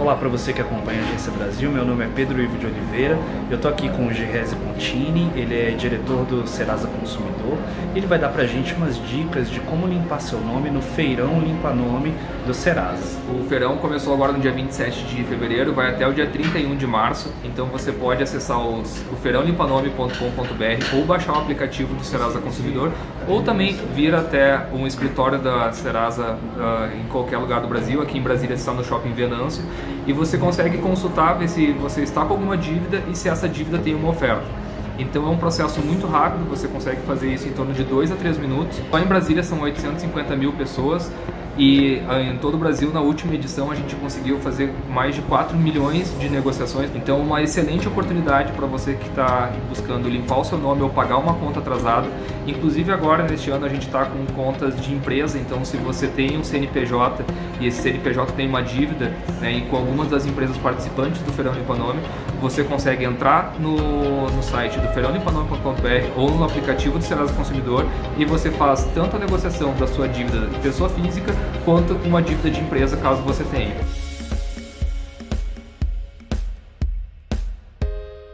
Olá para você que acompanha a Agência Brasil, meu nome é Pedro Ivo de Oliveira, eu estou aqui com o Gerese Contini, ele é diretor do Serasa Consumidor, ele vai dar para a gente umas dicas de como limpar seu nome no Feirão Limpa Nome do Serasa. O feirão começou agora no dia 27 de fevereiro, vai até o dia 31 de março, então você pode acessar os, o feirãolimpanome.com.br ou baixar o aplicativo do Serasa Consumidor ou também vir até um escritório da Serasa uh, em qualquer lugar do Brasil, aqui em Brasília está no Shopping Venâncio e você consegue consultar, ver se você está com alguma dívida e se essa dívida tem uma oferta. Então é um processo muito rápido, você consegue fazer isso em torno de 2 a 3 minutos. Só em Brasília são 850 mil pessoas e ah, em todo o Brasil, na última edição, a gente conseguiu fazer mais de 4 milhões de negociações. Então, uma excelente oportunidade para você que está buscando limpar o seu nome ou pagar uma conta atrasada. Inclusive, agora, neste ano, a gente está com contas de empresa. Então, se você tem um CNPJ e esse CNPJ tem uma dívida né, e com algumas das empresas participantes do Feirão Limpa Nome, você consegue entrar no, no site do feirãolimpanome.com.br ou no aplicativo do Serasa Consumidor e você faz tanto a negociação da sua dívida pessoa física quanto uma dívida de empresa, caso você tenha.